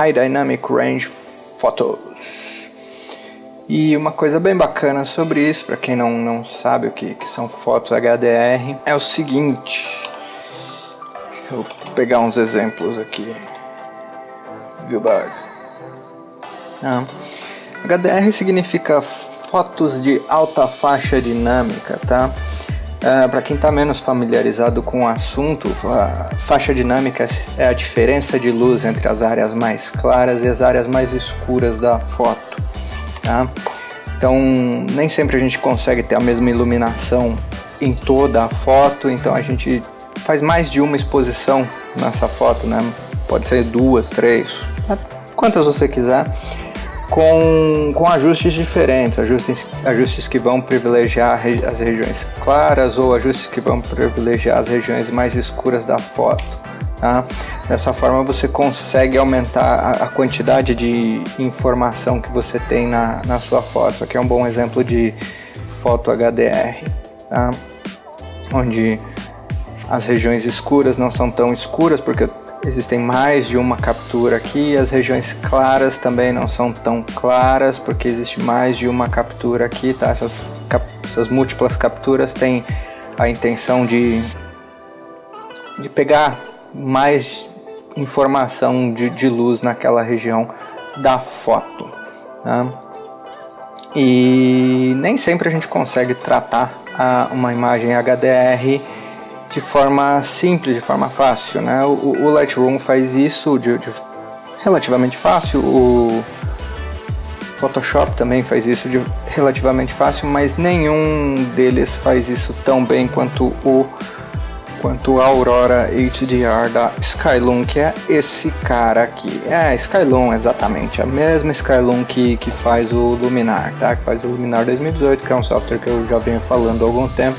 High Dynamic Range Photos. E uma coisa bem bacana sobre isso, para quem não, não sabe o que, que são fotos HDR, é o seguinte. Deixa eu pegar uns exemplos aqui. Viewbug. Ah, HDR significa fotos de alta faixa dinâmica, tá? Uh, Para quem está menos familiarizado com o assunto, a faixa dinâmica é a diferença de luz entre as áreas mais claras e as áreas mais escuras da foto. Tá? Então, nem sempre a gente consegue ter a mesma iluminação em toda a foto, então a gente faz mais de uma exposição nessa foto, né? Pode ser duas, três, quantas você quiser com, com ajustes diferentes, ajustes, ajustes que vão privilegiar as regiões claras ou ajustes que vão privilegiar as regiões mais escuras da foto. Tá? Dessa forma você consegue aumentar a, quantidade de informação que você tem na, na sua foto. Aqui é um bom exemplo de foto HDR, tá? onde as regiões escuras não são tão escuras porque Existem mais de uma captura aqui, as regiões claras também não são tão claras, porque existe mais de uma captura aqui, tá? Essas, cap essas múltiplas capturas têm a intenção de, de pegar mais informação de, de luz naquela região da foto. Tá? E nem sempre a gente consegue tratar a, uma imagem HDR de forma simples, de forma fácil. Né? O, o Lightroom faz isso de, de, relativamente fácil, o Photoshop também faz isso de relativamente fácil, mas nenhum deles faz isso tão bem quanto o quanto a Aurora HDR da Skylum, que é esse cara aqui. É, Skylum, exatamente, a mesma Skylum que, que faz o Luminar, tá? Que faz o Luminar 2018, que é um software que eu já venho falando há algum tempo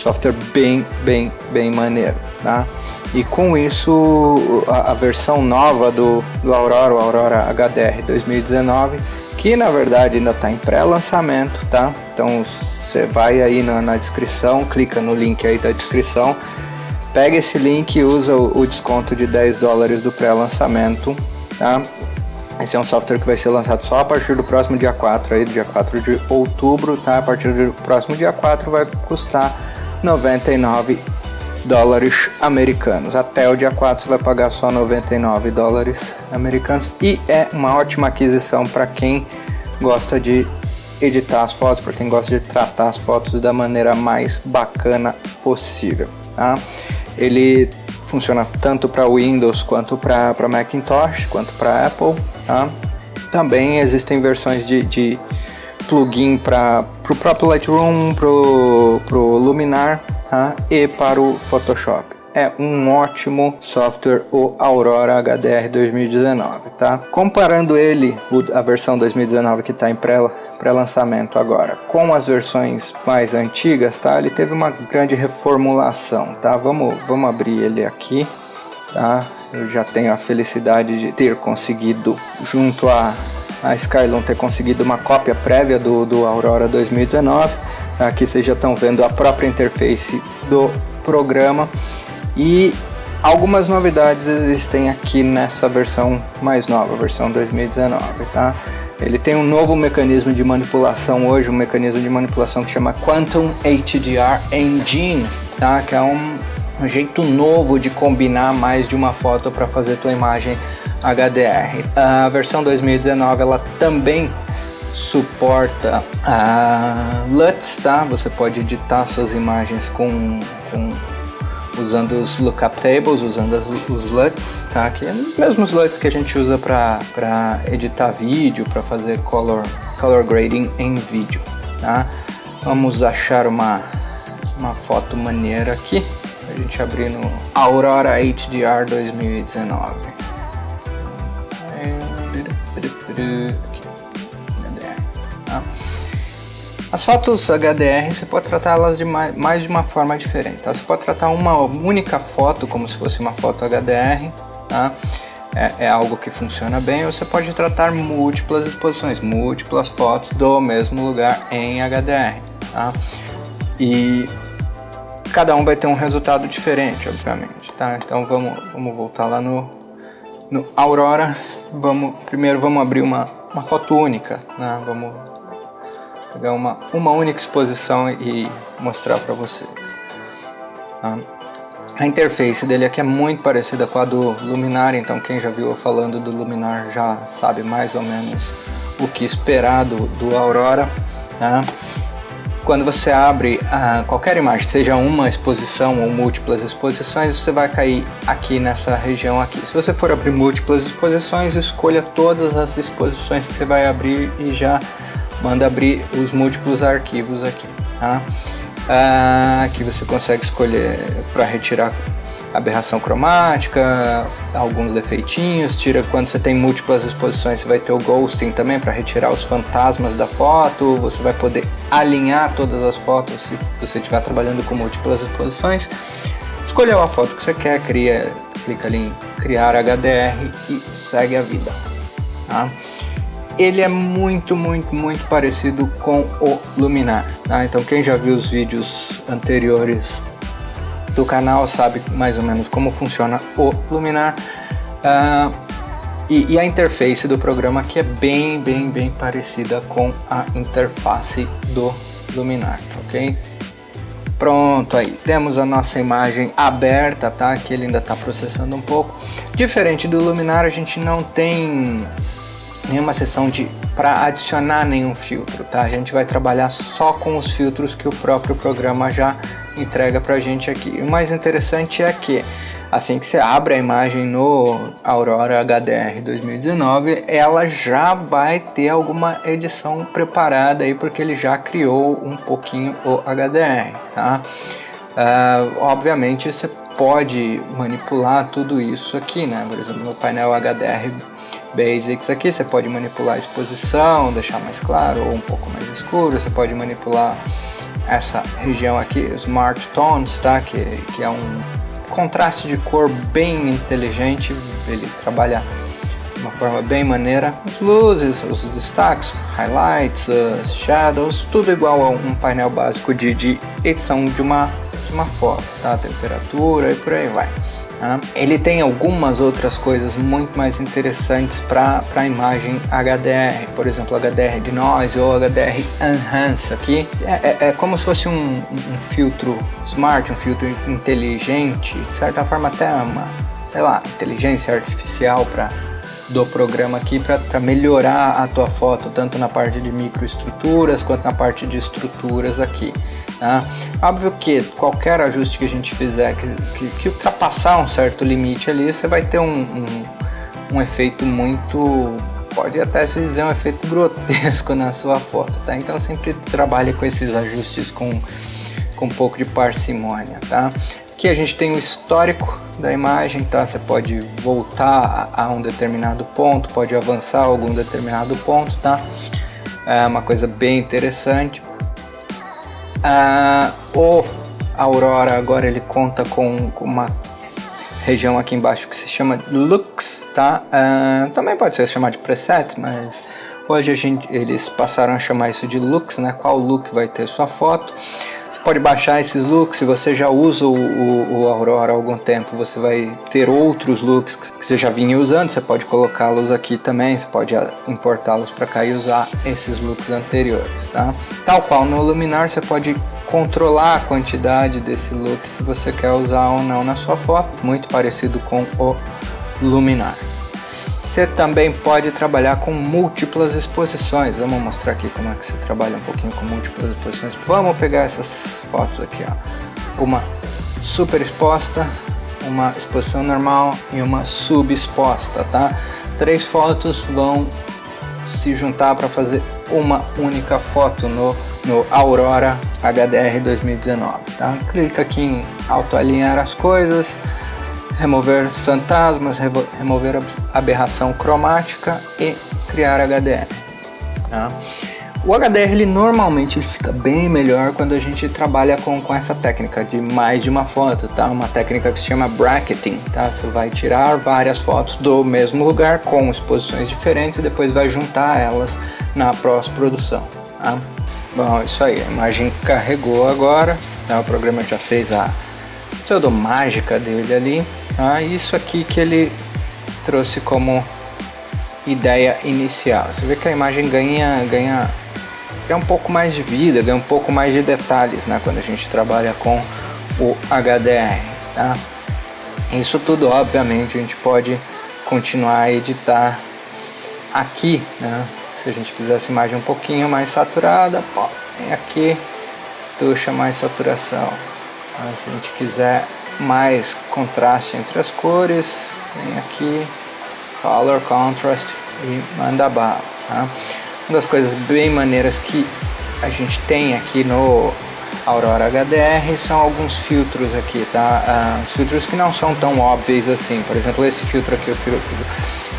software bem, bem, bem maneiro, tá? E com isso, a, a versão nova do, do Aurora, o Aurora HDR 2019, que na verdade ainda está em pré-lançamento, tá? Então você vai aí na, na, descrição, clica no link aí da descrição, pega esse link e usa o, o desconto de 10 dólares do pré-lançamento, tá? Esse é um software que vai ser lançado só a partir do próximo dia 4, aí, dia 4 de outubro, tá? A partir do próximo dia 4 vai custar 99 dólares americanos. Até o dia 4 você vai pagar só 99 dólares americanos e é uma ótima aquisição para quem gosta de editar as fotos, para quem gosta de tratar as fotos da maneira mais bacana possível. Tá? Ele funciona tanto para Windows quanto para Macintosh, quanto para Apple. Tá? Também existem versões de, de plugin para o próprio Lightroom, para o Luminar tá? e para o Photoshop. É um ótimo software, o Aurora HDR 2019, tá? Comparando ele, a versão 2019 que está em pré-lançamento pré agora, com as versões mais antigas, tá? Ele teve uma grande reformulação, tá? Vamos, vamos abrir ele aqui, tá? Eu já tenho a felicidade de ter conseguido, junto a a Skylum ter conseguido uma cópia prévia do, do Aurora 2019. Aqui vocês já estão vendo a própria interface do programa e algumas novidades existem aqui nessa versão mais nova, versão 2019, tá? Ele tem um novo mecanismo de manipulação hoje, um mecanismo de manipulação que chama Quantum HDR Engine, tá? Que é um, um jeito novo de combinar mais de uma foto para fazer tua imagem HDR. A versão 2019 ela também suporta a LUTs, tá? Você pode editar suas imagens com, com usando os lookup tables, usando as, os LUTs, tá? Que é os mesmos LUTs que a gente usa para editar vídeo, para fazer color, color grading em vídeo, tá? Vamos achar uma, uma foto maneira aqui, a gente abrir no Aurora HDR 2019. As fotos HDR você pode tratá-las de mais, mais, de uma forma diferente. Tá? Você pode tratar uma única foto como se fosse uma foto HDR, tá? é, é, algo que funciona bem. Ou você pode tratar múltiplas exposições, múltiplas fotos do mesmo lugar em HDR. Tá? E cada um vai ter um resultado diferente, obviamente. Tá? Então vamos, vamos voltar lá no, no Aurora, vamos, primeiro vamos abrir uma, uma foto única, né? Vamos pegar uma, uma única exposição e mostrar para vocês. Tá? A interface dele aqui é muito parecida com a do Luminar, então quem já viu falando do Luminar já sabe mais ou menos o que esperar do, do Aurora. Tá? Quando você abre ah, qualquer imagem, seja uma exposição ou múltiplas exposições, você vai cair aqui nessa região aqui. Se você for abrir múltiplas exposições, escolha todas as exposições que você vai abrir e já manda abrir os múltiplos arquivos aqui. Tá? Ah, aqui você consegue escolher para retirar aberração cromática, alguns defeitinhos, tira quando você tem múltiplas exposições, você vai ter o ghosting também para retirar os fantasmas da foto, você vai poder alinhar todas as fotos se você estiver trabalhando com múltiplas exposições. Escolheu a foto que você quer, cria, clica ali em criar HDR e segue a vida. Tá? ele é muito, muito, muito parecido com o Luminar. Tá? Então quem já viu os vídeos anteriores do canal sabe mais ou menos como funciona o Luminar. Uh, e, e, a interface do programa aqui é bem, bem, bem parecida com a interface do Luminar, ok? Pronto, aí temos a nossa imagem aberta, tá? Que ele ainda está processando um pouco. Diferente do Luminar, a gente não tem nenhuma seção de para adicionar nenhum filtro, tá? A gente vai trabalhar só com os filtros que o próprio programa já entrega para a gente aqui. o mais interessante é que assim que você abre a imagem no Aurora HDR 2019, ela já vai ter alguma edição preparada aí porque ele já criou um pouquinho o HDR, tá? Uh, obviamente você pode manipular tudo isso aqui, né? Por exemplo, no painel HDR Basics aqui você pode manipular a exposição, deixar mais claro ou um pouco mais escuro, você pode manipular essa região aqui, Smart Tones, tá? que, que é um contraste de cor bem inteligente, ele trabalha de uma forma bem maneira. As luzes, os destaques, highlights, shadows, tudo igual a um painel básico de, de edição de uma, uma foto, tá? temperatura e por aí vai. Né? Ele tem algumas outras coisas muito mais interessantes para a imagem HDR, por exemplo HDR de Noise ou HDR Enhance aqui. É, é, é como se fosse um, um, filtro smart, um filtro inteligente, de certa forma até uma, sei lá, inteligência artificial para do programa aqui para melhorar a tua foto, tanto na parte de microestruturas quanto na parte de estruturas aqui. Tá? Óbvio que qualquer ajuste que a gente fizer que, que, que ultrapassar um certo limite ali, você vai ter um, um, um, efeito muito, pode até se dizer um efeito grotesco na sua foto, tá? Então sempre trabalhe com esses ajustes com, com um pouco de parcimônia, tá? Aqui a gente tem o histórico da imagem, tá? Você pode voltar a, a um determinado ponto, pode avançar algum determinado ponto, tá? É uma coisa bem interessante. Ah, o Aurora agora ele conta com, uma região aqui embaixo que se chama Looks, tá? Ah, também pode ser chamado de preset, mas hoje a gente, eles passaram a chamar isso de looks, né? Qual look vai ter sua foto? Pode baixar esses looks, se você já usa o, o, o Aurora há algum tempo, você vai ter outros looks que você já vinha usando, você pode colocá-los aqui também, você pode importá-los para cá e usar esses looks anteriores, tá? Tal qual no Luminar, você pode controlar a quantidade desse look que você quer usar ou não na sua foto, muito parecido com o Luminar. Você também pode trabalhar com múltiplas exposições. Vamos mostrar aqui como é que você trabalha um pouquinho com múltiplas exposições. Vamos pegar essas fotos aqui, ó. Uma super exposta, uma exposição normal e uma subexposta, tá? Três fotos vão se juntar para fazer uma única foto no, no Aurora HDR 2019, tá? Clica aqui em autoalinhar as coisas, remover fantasmas, remover aberração cromática e criar HDR. Tá? O HDR ele normalmente ele fica bem melhor quando a gente trabalha com, com essa técnica de mais de uma foto, tá? Uma técnica que se chama bracketing, tá? Você vai tirar várias fotos do mesmo lugar com exposições diferentes e depois vai juntar elas na pós-produção, tá? Bom, isso aí, a imagem carregou agora, tá? o programa já fez a toda mágica dele ali, tá? Isso aqui que ele trouxe como ideia inicial. Você vê que a imagem ganha, ganha, ganha um pouco mais de vida, ganha um pouco mais de detalhes né, quando a gente trabalha com o HDR. Tá? Isso tudo, obviamente, a gente pode continuar a editar aqui. Né? Se a gente quiser essa imagem um pouquinho mais saturada, ó, vem aqui, tuxa mais saturação. Se a gente quiser mais contraste entre as cores, vem aqui, Color Contrast e manda bala. Tá? Uma das coisas bem maneiras que a gente tem aqui no Aurora HDR são alguns filtros aqui, tá? Uh, filtros que não são tão óbvios assim. Por exemplo, esse filtro aqui, o filtro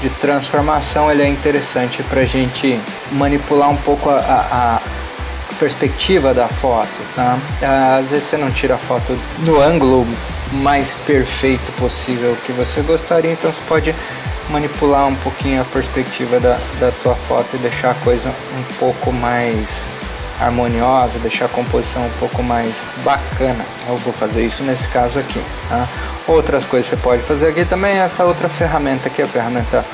de transformação, ele é interessante para a gente manipular um pouco a, a perspectiva da foto, tá? Uh, às vezes você não tira a foto no ângulo mais perfeito possível que você gostaria, então você pode manipular um pouquinho a perspectiva da, da tua foto e deixar a coisa um pouco mais harmoniosa, deixar a composição um pouco mais bacana. Eu vou fazer isso nesse caso aqui. Tá? Outras coisas que você pode fazer aqui também é essa outra ferramenta aqui, a ferramenta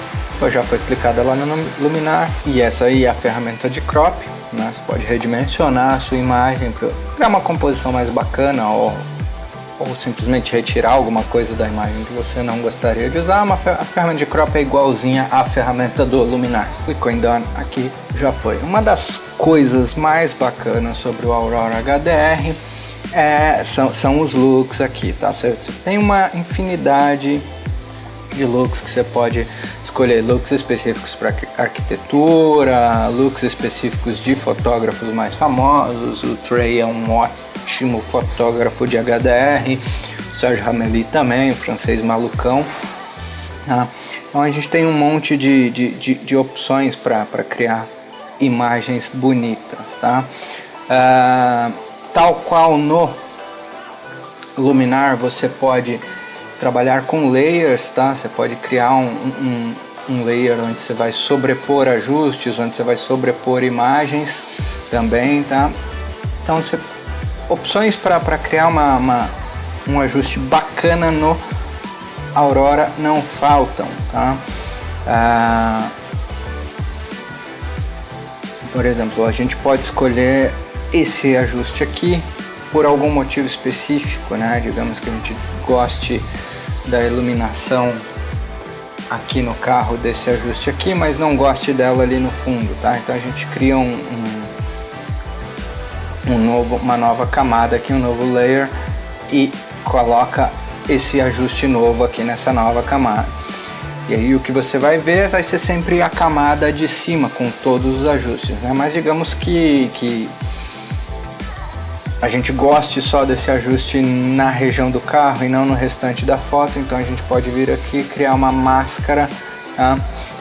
já foi explicada lá no Luminar. E essa aí é a ferramenta de crop. Né? Você pode redimensionar a sua imagem para criar uma composição mais bacana ou ou simplesmente retirar alguma coisa da imagem que você não gostaria de usar, a ferramenta de crop é igualzinha à ferramenta do Luminar. Click on Done aqui já foi. Uma das coisas mais bacanas sobre o Aurora HDR é, são, são os looks aqui, tá? Você tem uma infinidade de looks que você pode escolher looks específicos para arquitetura, looks específicos de fotógrafos mais famosos. O Trey é um ótimo fotógrafo de HDR, o Sérgio Rameli também, o francês malucão. Tá? Então a gente tem um monte de, de, de, de opções para criar imagens bonitas. Tá? Uh, tal qual no Luminar você pode trabalhar com layers, tá? Você pode criar um, um, um layer onde você vai sobrepor ajustes, onde você vai sobrepor imagens também, tá? Então você opções para criar uma, uma, um ajuste bacana no Aurora não faltam, tá? Ah, por exemplo, a gente pode escolher esse ajuste aqui por algum motivo específico, né? Digamos que a gente goste da iluminação aqui no carro desse ajuste aqui, mas não goste dela ali no fundo, tá? Então a gente cria um, um um novo, uma nova camada aqui, um novo layer e coloca esse ajuste novo aqui nessa nova camada. E aí o que você vai ver vai ser sempre a camada de cima com todos os ajustes, né? Mas digamos que, que a gente goste só desse ajuste na região do carro e não no restante da foto, então a gente pode vir aqui criar uma máscara tá?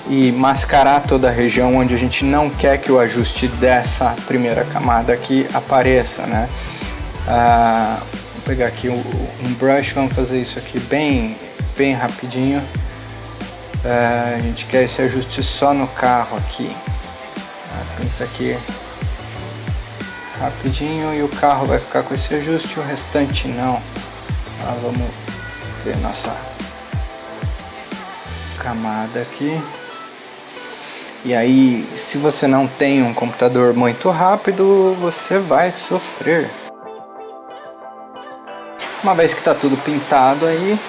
e mascarar toda a região onde a gente não quer que o ajuste dessa primeira camada aqui apareça, né? Ah, vou pegar aqui um, brush, vamos fazer isso aqui bem, bem rapidinho. Ah, a gente quer esse ajuste só no carro aqui. Ah, pinta aqui rapidinho e o carro vai ficar com esse ajuste, o restante não. Ah, vamos ver nossa camada aqui. E aí, se você não tem um computador muito rápido, você vai sofrer. Uma vez que está tudo pintado aí,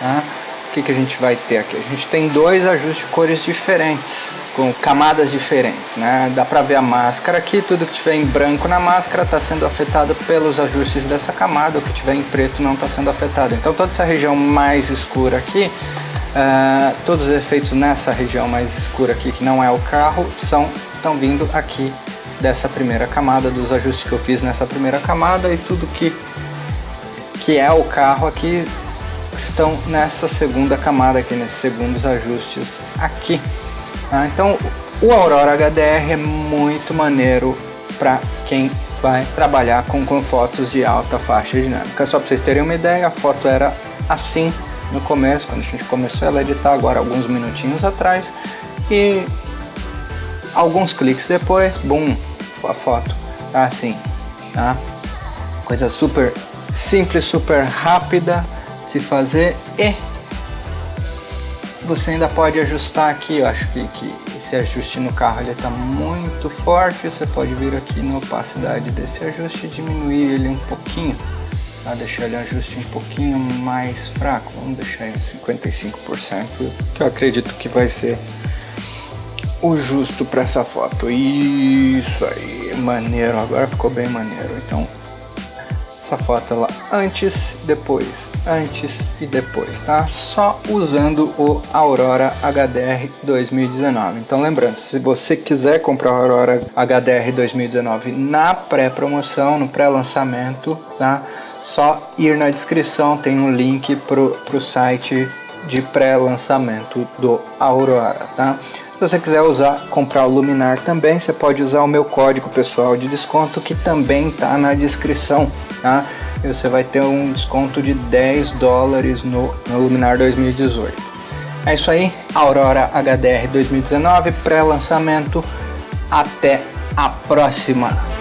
né, o que, que a gente vai ter aqui? A gente tem dois ajustes de cores diferentes, com camadas diferentes. Né? Dá para ver a máscara aqui, tudo que tiver em branco na máscara está sendo afetado pelos ajustes dessa camada, o que tiver em preto não está sendo afetado. Então toda essa região mais escura aqui Uh, todos os efeitos nessa região mais escura aqui, que não é o carro, são, estão vindo aqui dessa primeira camada, dos ajustes que eu fiz nessa primeira camada e tudo que, que é o carro aqui estão nessa segunda camada aqui, nesses segundos ajustes aqui. Uh, então o Aurora HDR é muito maneiro para quem vai trabalhar com, com fotos de alta faixa dinâmica. Só para vocês terem uma ideia, a foto era assim no começo, quando a gente começou a editar agora alguns minutinhos atrás e alguns cliques depois, bum, a foto tá assim, tá? Coisa super simples, super rápida de fazer e você ainda pode ajustar aqui, eu acho que, que esse ajuste no carro ele está muito forte, você pode vir aqui na opacidade desse ajuste e diminuir ele um pouquinho, tá? deixar ele um ajuste um pouquinho mais fraco, vamos deixar em 55%, que eu acredito que vai ser o justo para essa foto. Isso aí, maneiro, agora ficou bem maneiro. Então essa foto lá antes, depois, antes e depois, tá? Só usando o Aurora HDR 2019. Então lembrando, se você quiser comprar o Aurora HDR 2019 na pré-promoção, no pré-lançamento, tá? Só ir na descrição, tem um link pro, pro site de pré-lançamento do Aurora, tá? Se você quiser usar, comprar o Luminar também, você pode usar o meu código pessoal de desconto que também está na descrição, tá? E você vai ter um desconto de 10 dólares no, no Luminar 2018. É isso aí, Aurora HDR 2019, pré-lançamento. Até a próxima!